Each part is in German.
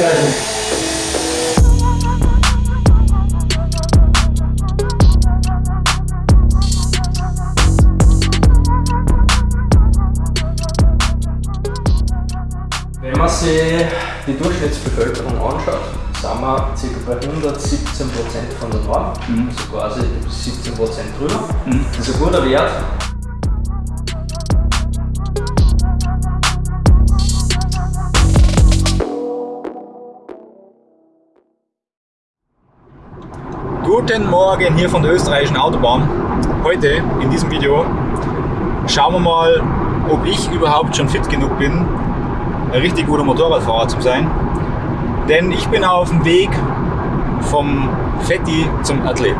fertig. Wenn man sich die Durchschnittsbevölkerung anschaut, sind wir ca. bei 117% von der Norm, mhm. also quasi 17% drüber. Mhm. Das ist ein guter Wert. Guten Morgen hier von der österreichischen Autobahn. Heute in diesem Video schauen wir mal, ob ich überhaupt schon fit genug bin, ein richtig guter Motorradfahrer zu sein. Denn ich bin auf dem Weg vom Fetti zum Athlet.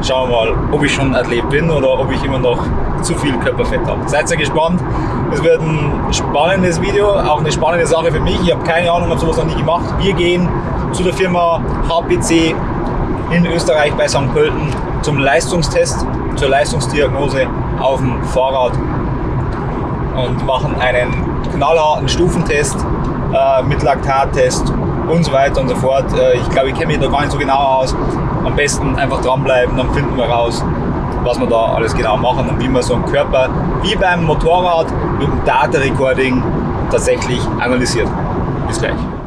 Schauen wir mal, ob ich schon Athlet bin oder ob ich immer noch zu viel Körperfett habe. Seid ihr gespannt. Es wird ein spannendes Video, auch eine spannende Sache für mich. Ich habe keine Ahnung, habe sowas noch nie gemacht. Wir gehen zu der Firma HPC in Österreich bei St. Pölten zum Leistungstest, zur Leistungsdiagnose auf dem Fahrrad und machen einen knallharten Stufentest äh, mit Laktattest und so weiter und so fort. Äh, ich glaube, ich kenne mich da gar nicht so genau aus. Am besten einfach dranbleiben, dann finden wir raus, was wir da alles genau machen und wie man so einen Körper wie beim Motorrad mit dem Data Recording tatsächlich analysiert. Bis gleich.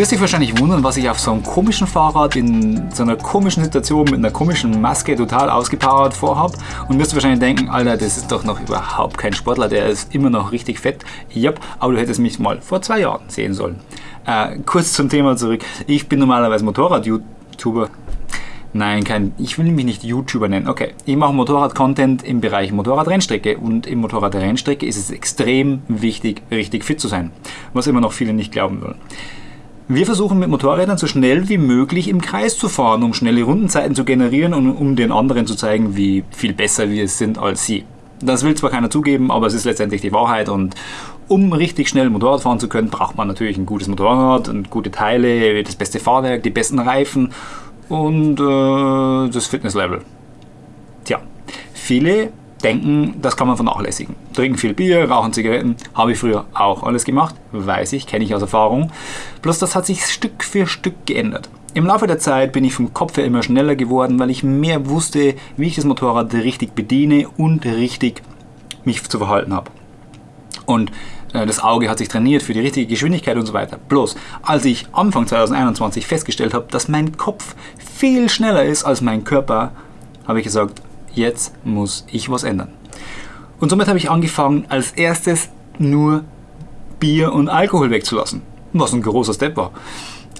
Wirst dich wahrscheinlich wundern, was ich auf so einem komischen Fahrrad in so einer komischen Situation mit einer komischen Maske total ausgepowert vorhab und wirst wahrscheinlich denken, Alter, das ist doch noch überhaupt kein Sportler, der ist immer noch richtig fett. Yep, aber du hättest mich mal vor zwei Jahren sehen sollen. Äh, kurz zum Thema zurück. Ich bin normalerweise Motorrad-YouTuber. Nein, kein, ich will mich nicht YouTuber nennen. Okay, ich mache Motorrad-Content im Bereich Motorradrennstrecke und im Motorradrennstrecke ist es extrem wichtig, richtig fit zu sein, was immer noch viele nicht glauben wollen. Wir versuchen mit Motorrädern so schnell wie möglich im Kreis zu fahren, um schnelle Rundenzeiten zu generieren und um den anderen zu zeigen, wie viel besser wir sind als sie. Das will zwar keiner zugeben, aber es ist letztendlich die Wahrheit und um richtig schnell Motorrad fahren zu können, braucht man natürlich ein gutes Motorrad und gute Teile, das beste Fahrwerk, die besten Reifen und äh, das Fitnesslevel. Tja, viele denken, das kann man vernachlässigen. Trinken viel Bier, rauchen Zigaretten, habe ich früher auch alles gemacht, weiß ich, kenne ich aus Erfahrung. Bloß das hat sich Stück für Stück geändert. Im Laufe der Zeit bin ich vom Kopf her immer schneller geworden, weil ich mehr wusste, wie ich das Motorrad richtig bediene und richtig mich zu verhalten habe. Und äh, das Auge hat sich trainiert für die richtige Geschwindigkeit und so weiter. Bloß, als ich Anfang 2021 festgestellt habe, dass mein Kopf viel schneller ist als mein Körper, habe ich gesagt, jetzt muss ich was ändern. Und somit habe ich angefangen, als erstes nur Bier und Alkohol wegzulassen. Was ein großer Step war.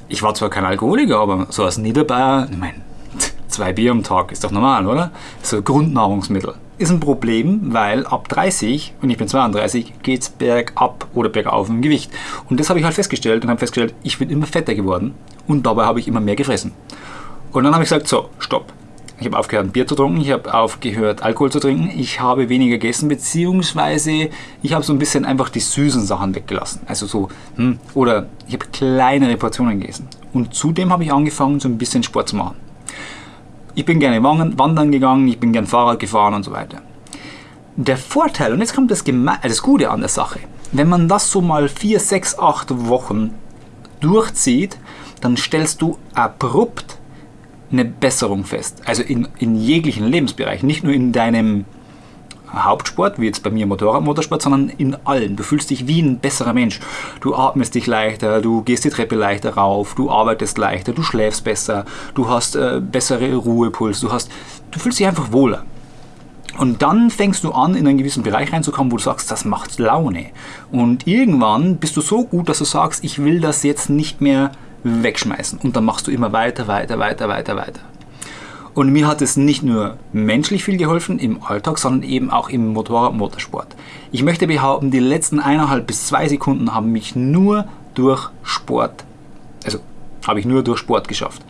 Ich war zwar kein Alkoholiker, aber so als Niederbayer, ich meine, zwei Bier am Tag ist doch normal, oder? So Grundnahrungsmittel. Ist ein Problem, weil ab 30, und ich bin 32, geht es bergab oder bergauf im Gewicht. Und das habe ich halt festgestellt und habe festgestellt, ich bin immer fetter geworden und dabei habe ich immer mehr gefressen. Und dann habe ich gesagt, so, stopp. Ich habe aufgehört, Bier zu trinken, ich habe aufgehört, Alkohol zu trinken, ich habe weniger gegessen, beziehungsweise ich habe so ein bisschen einfach die süßen Sachen weggelassen. Also so, hm, oder ich habe kleinere Portionen gegessen. Und zudem habe ich angefangen, so ein bisschen Sport zu machen. Ich bin gerne wandern gegangen, ich bin gerne Fahrrad gefahren und so weiter. Der Vorteil, und jetzt kommt das, Geme das Gute an der Sache, wenn man das so mal 4, 6, 8 Wochen durchzieht, dann stellst du abrupt eine Besserung fest. Also in, in jeglichen Lebensbereichen, nicht nur in deinem Hauptsport, wie jetzt bei mir Motorrad, Motorsport, sondern in allen. Du fühlst dich wie ein besserer Mensch. Du atmest dich leichter, du gehst die Treppe leichter rauf, du arbeitest leichter, du schläfst besser, du hast äh, bessere Ruhepuls, du hast, du fühlst dich einfach wohler. Und dann fängst du an, in einen gewissen Bereich reinzukommen, wo du sagst, das macht Laune. Und irgendwann bist du so gut, dass du sagst, ich will das jetzt nicht mehr wegschmeißen. Und dann machst du immer weiter, weiter, weiter, weiter, weiter. Und mir hat es nicht nur menschlich viel geholfen im Alltag, sondern eben auch im Motorrad-Motorsport. Ich möchte behaupten, die letzten eineinhalb bis zwei Sekunden haben mich nur durch Sport, also habe ich nur durch Sport geschafft.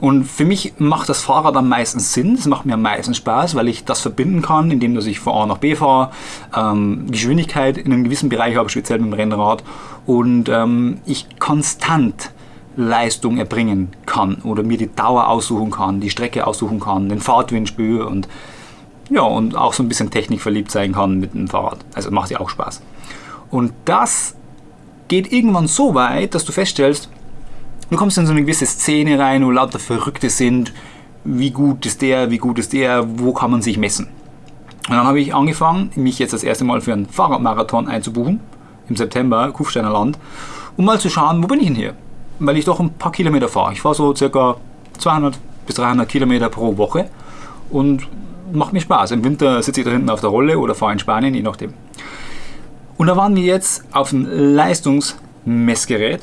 Und für mich macht das Fahrrad am meisten Sinn, es macht mir am meisten Spaß, weil ich das verbinden kann, indem dass ich von A nach B fahre, ähm, Geschwindigkeit in einem gewissen Bereich habe, speziell mit dem Rennrad und ähm, ich konstant Leistung erbringen kann oder mir die Dauer aussuchen kann, die Strecke aussuchen kann, den Fahrtwind spüre und ja, und auch so ein bisschen technikverliebt sein kann mit dem Fahrrad. Also macht ja auch Spaß. Und das geht irgendwann so weit, dass du feststellst, du kommst in so eine gewisse Szene rein, wo lauter Verrückte sind, wie gut ist der, wie gut ist der, wo kann man sich messen. Und dann habe ich angefangen, mich jetzt das erste Mal für einen Fahrradmarathon einzubuchen, im September, Kufsteiner Land, um mal zu schauen, wo bin ich denn hier? Weil ich doch ein paar Kilometer fahre. Ich fahre so circa 200 bis 300 Kilometer pro Woche und macht mir Spaß. Im Winter sitze ich da hinten auf der Rolle oder fahre in Spanien, je nachdem. Und da waren wir jetzt auf einem Leistungsmessgerät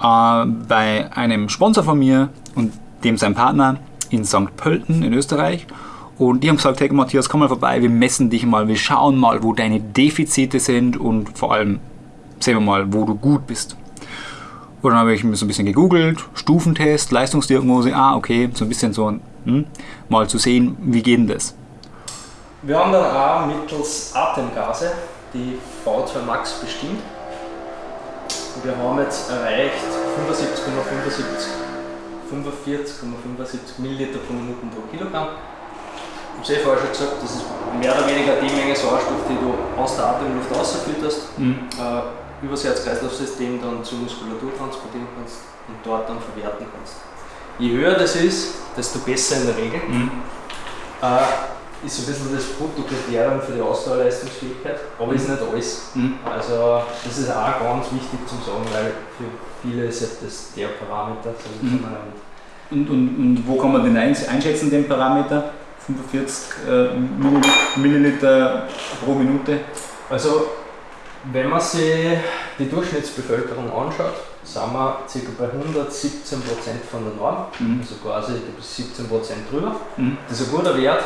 äh, bei einem Sponsor von mir und dem sein Partner in St. Pölten in Österreich. Und die haben gesagt, hey Matthias, komm mal vorbei, wir messen dich mal, wir schauen mal, wo deine Defizite sind und vor allem sehen wir mal, wo du gut bist. Und dann habe ich mir so ein bisschen gegoogelt, Stufentest, Leistungsdiagnose, ah okay, so ein bisschen so, hm, mal zu sehen, wie geht denn das? Wir haben dann auch mittels Atemgase die V2 Max bestimmt. Wir haben jetzt erreicht 75,75 45,75 Milliliter pro Minute pro Kilogramm. Ich habe vorher schon gesagt, das ist mehr oder weniger die Menge Sauerstoff, die du aus der Atemluft rausfütterst, mhm. äh, über das Herz-Kreislauf-System dann zur Muskulatur transportieren kannst und dort dann verwerten kannst. Je höher das ist, desto besser in der Regel. Mhm. Äh, ist so ein bisschen das Bruttokriterium für die Ausdauerleistungsfähigkeit, aber mhm. ist nicht alles. Mhm. Also das ist auch ganz wichtig zu sagen, weil für viele ist das der Parameter. Mhm. und, und, und wo kann man den einschätzen, den Parameter? 45 äh, Milliliter pro Minute. Also wenn man sich die Durchschnittsbevölkerung anschaut, sind wir ca. bei 117% von der Norm, mhm. also quasi 17% drüber. Mhm. Das ist ein guter Wert.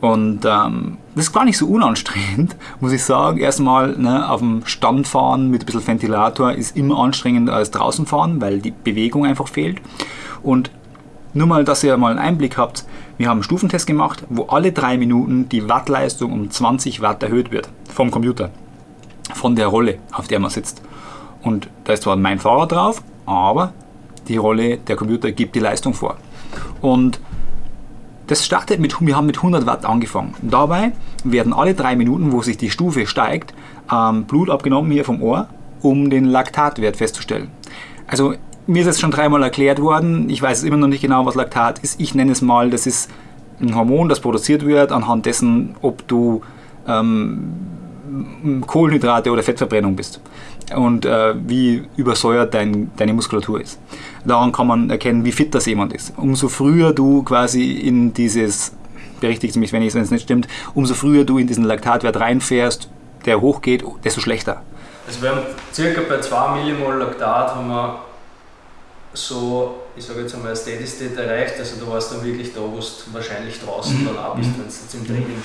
Und ähm, das ist gar nicht so unanstrengend, muss ich sagen. Erstmal ne, auf dem Stand fahren mit ein bisschen Ventilator ist immer anstrengender als draußen fahren, weil die Bewegung einfach fehlt. Und nur mal, dass ihr mal einen Einblick habt, wir haben einen Stufentest gemacht, wo alle drei Minuten die Wattleistung um 20 Watt erhöht wird vom Computer, von der Rolle, auf der man sitzt. Und da ist zwar mein Fahrrad drauf, aber die Rolle, der Computer gibt die Leistung vor. Und das startet mit, wir haben mit 100 Watt angefangen. Dabei werden alle drei Minuten, wo sich die Stufe steigt, ähm, Blut abgenommen hier vom Ohr, um den Laktatwert festzustellen. Also mir ist es schon dreimal erklärt worden, ich weiß immer noch nicht genau, was Laktat ist. Ich nenne es mal, das ist ein Hormon, das produziert wird anhand dessen, ob du ähm, Kohlenhydrate oder Fettverbrennung bist und äh, wie übersäuert dein, deine Muskulatur ist. Daran kann man erkennen, wie fit das jemand ist. Umso früher du quasi in dieses, berichtigt mich, wenn es nicht stimmt, umso früher du in diesen Laktatwert reinfährst, der hochgeht, desto schlechter. Also wir haben circa bei 2 Millimol Laktat haben wir so, ich sage jetzt einmal, Steady State erreicht. Also du warst dann wirklich da, wo du wahrscheinlich draußen mhm. dann auch bist, wenn du jetzt im Training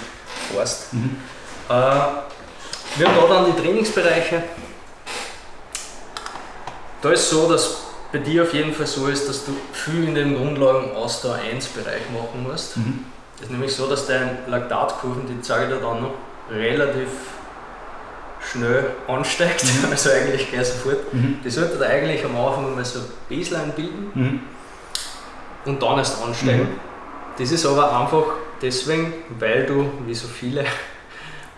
fährst. Mhm. Äh, wir haben da dann die Trainingsbereiche. Da ist so, dass bei dir auf jeden Fall so ist, dass du viel in den Grundlagen Ausdauer 1 Bereich machen musst. Mhm. Das ist nämlich so, dass deine Laktatkurven, die zeige ich dir dann noch, relativ schnell ansteigt, mhm. also eigentlich gleich sofort. Mhm. Die sollte eigentlich am Anfang mal so ein Baseline bilden mhm. und dann erst ansteigen. Mhm. Das ist aber einfach deswegen, weil du, wie so viele,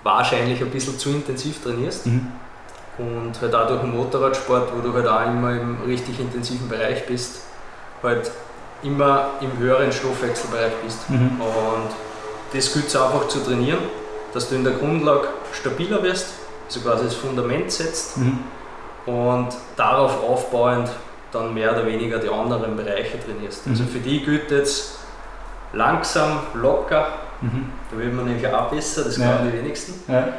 wahrscheinlich ein bisschen zu intensiv trainierst. Mhm. Und halt auch durch den Motorradsport, wo du halt auch immer im richtig intensiven Bereich bist, halt immer im höheren Stoffwechselbereich bist. Mhm. Und das gilt es einfach zu trainieren, dass du in der Grundlage stabiler wirst, so quasi das Fundament setzt mhm. und darauf aufbauend dann mehr oder weniger die anderen Bereiche trainierst. Mhm. Also für die gilt jetzt langsam, locker, mhm. da wird man nämlich auch besser, das ja. können die wenigsten. Ja.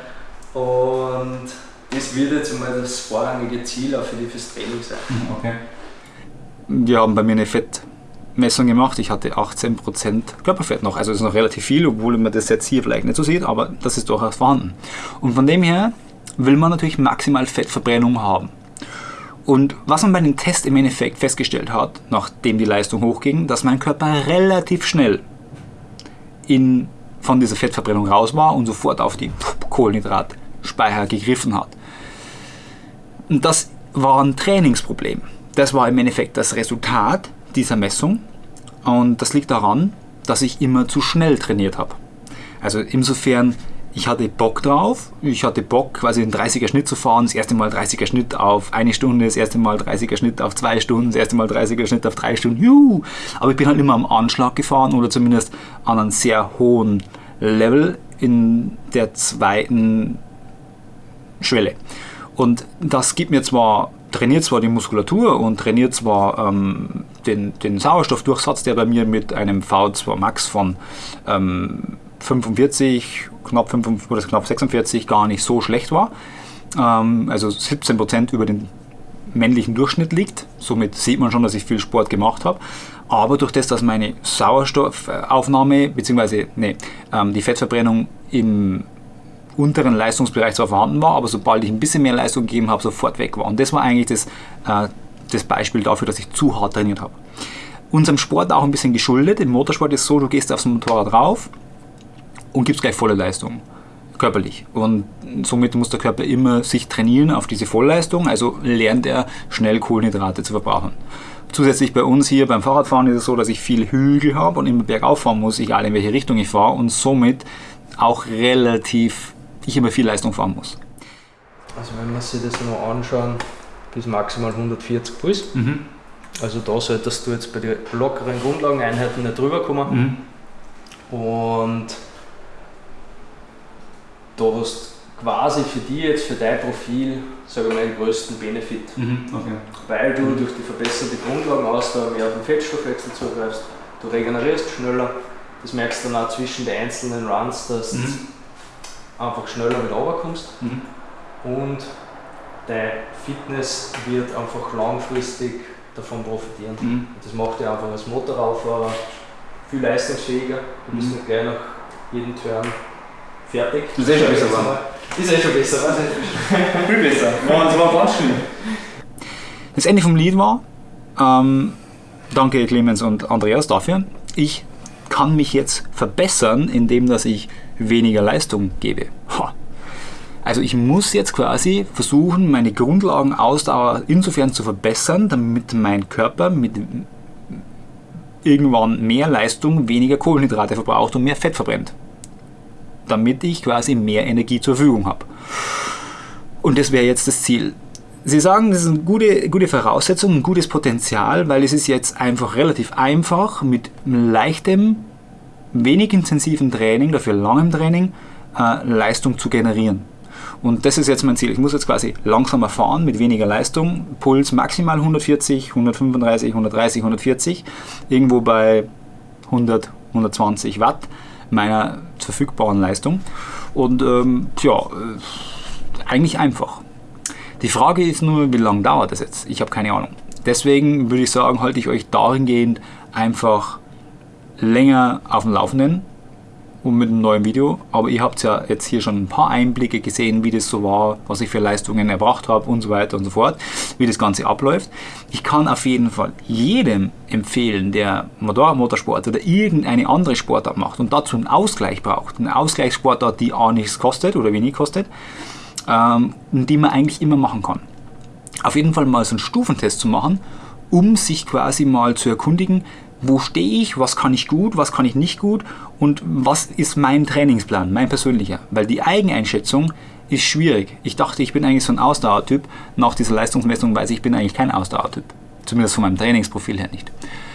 Und das wird jetzt mal das vorrangige Ziel auch für die fürs Training sein. Mhm, okay. Wir haben bei mir eine Fettmessung gemacht. Ich hatte 18% Körperfett noch. Also das ist noch relativ viel, obwohl man das jetzt hier vielleicht nicht so sieht, aber das ist durchaus vorhanden. Und von dem her will man natürlich maximal Fettverbrennung haben. Und was man bei dem Test im Endeffekt festgestellt hat, nachdem die Leistung hochging, dass mein Körper relativ schnell in, von dieser Fettverbrennung raus war und sofort auf die Kohlenhydratspeicher gegriffen hat. Und das war ein Trainingsproblem. das war im Endeffekt das Resultat dieser Messung und das liegt daran, dass ich immer zu schnell trainiert habe. Also insofern, ich hatte Bock drauf, ich hatte Bock quasi einen 30er Schnitt zu fahren, das erste Mal 30er Schnitt auf eine Stunde, das erste Mal 30er Schnitt auf zwei Stunden, das erste Mal 30er Schnitt auf drei Stunden, juhu! Aber ich bin halt immer am Anschlag gefahren oder zumindest an einem sehr hohen Level in der zweiten Schwelle. Und das gibt mir zwar, trainiert zwar die Muskulatur und trainiert zwar ähm, den, den Sauerstoffdurchsatz, der bei mir mit einem V2 Max von ähm, 45, knapp, 5, oder knapp 46 gar nicht so schlecht war. Ähm, also 17% über den männlichen Durchschnitt liegt. Somit sieht man schon, dass ich viel Sport gemacht habe. Aber durch das, dass meine Sauerstoffaufnahme bzw. Nee, ähm, die Fettverbrennung im unteren Leistungsbereich zwar vorhanden war, aber sobald ich ein bisschen mehr Leistung gegeben habe, sofort weg war. Und das war eigentlich das, äh, das Beispiel dafür, dass ich zu hart trainiert habe. Unserem Sport auch ein bisschen geschuldet. Im Motorsport ist es so, du gehst aufs Motorrad rauf und gibst gleich volle Leistung körperlich. Und somit muss der Körper immer sich trainieren auf diese Vollleistung, also lernt er schnell Kohlenhydrate zu verbrauchen. Zusätzlich bei uns hier beim Fahrradfahren ist es so, dass ich viel Hügel habe und immer bergauf fahren muss, egal in welche Richtung ich fahre und somit auch relativ ich immer viel Leistung fahren muss. Also wenn wir sich das noch anschauen, bis maximal 140 Puls. Mhm. Also da solltest du jetzt bei den lockeren Grundlageneinheiten nicht drüber kommen. Mhm. Und da hast quasi für dich jetzt, für dein Profil, sage ich mal, den größten Benefit. Mhm. Okay. Weil du durch die verbesserte Grundlagenausdauer mehr auf den Fettstoffwechsel zugreifst, du regenerierst schneller, das merkst du dann auch zwischen den einzelnen Runs, dass mhm einfach schneller mit runterkommst mhm. und deine Fitness wird einfach langfristig davon profitieren. Mhm. Das macht dich einfach als Motorradfahrer viel leistungsfähiger. Du bist mhm. nicht gleich nach jedem Turn fertig. Das ist eh schon besser. War. Das ist eh schon besser, was? viel besser. das war ganz schön. Das Ende vom Lied war, ähm, danke Clemens und Andreas dafür. Ich kann mich jetzt verbessern, indem dass ich weniger Leistung gebe. Also ich muss jetzt quasi versuchen, meine Grundlagenausdauer insofern zu verbessern, damit mein Körper mit irgendwann mehr Leistung, weniger Kohlenhydrate verbraucht und mehr Fett verbrennt. Damit ich quasi mehr Energie zur Verfügung habe. Und das wäre jetzt das Ziel. Sie sagen, das ist eine gute, gute Voraussetzung, ein gutes Potenzial, weil es ist jetzt einfach relativ einfach mit leichtem wenig intensiven Training, dafür langem Training, äh, Leistung zu generieren. Und das ist jetzt mein Ziel. Ich muss jetzt quasi langsamer fahren mit weniger Leistung. Puls maximal 140, 135, 130, 140. Irgendwo bei 100, 120 Watt meiner verfügbaren Leistung. Und ähm, ja, äh, eigentlich einfach. Die Frage ist nur, wie lange dauert das jetzt? Ich habe keine Ahnung. Deswegen würde ich sagen, halte ich euch dahingehend einfach länger auf dem Laufenden und mit einem neuen Video. Aber ihr habt ja jetzt hier schon ein paar Einblicke gesehen, wie das so war, was ich für Leistungen erbracht habe und so weiter und so fort, wie das Ganze abläuft. Ich kann auf jeden Fall jedem empfehlen, der Motorradmotorsport oder irgendeine andere Sportart macht und dazu einen Ausgleich braucht, eine Ausgleichssportart, die auch nichts kostet oder wenig kostet, ähm, die man eigentlich immer machen kann. Auf jeden Fall mal so einen Stufentest zu machen, um sich quasi mal zu erkundigen, wo stehe ich, was kann ich gut, was kann ich nicht gut und was ist mein Trainingsplan, mein persönlicher. Weil die Eigeneinschätzung ist schwierig. Ich dachte, ich bin eigentlich so ein Ausdauertyp. Nach dieser Leistungsmessung weiß ich, ich bin eigentlich kein Ausdauertyp. Zumindest von meinem Trainingsprofil her nicht.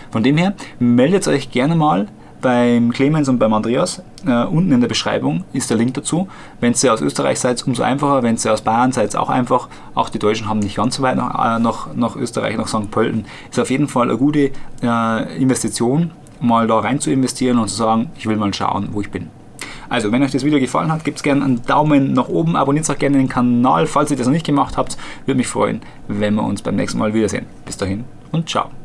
Von dem her, meldet euch gerne mal beim Clemens und beim Andreas. Äh, unten in der Beschreibung ist der Link dazu. Wenn ihr aus Österreich seid, umso einfacher. Wenn ihr aus Bayern seid, auch einfach. Auch die Deutschen haben nicht ganz so weit nach, äh, nach, nach Österreich, nach St. Pölten. Ist auf jeden Fall eine gute äh, Investition, mal da rein zu investieren und zu sagen, ich will mal schauen, wo ich bin. Also, wenn euch das Video gefallen hat, gebt gerne einen Daumen nach oben, abonniert auch gerne den Kanal, falls ihr das noch nicht gemacht habt. Würde mich freuen, wenn wir uns beim nächsten Mal wiedersehen. Bis dahin und ciao.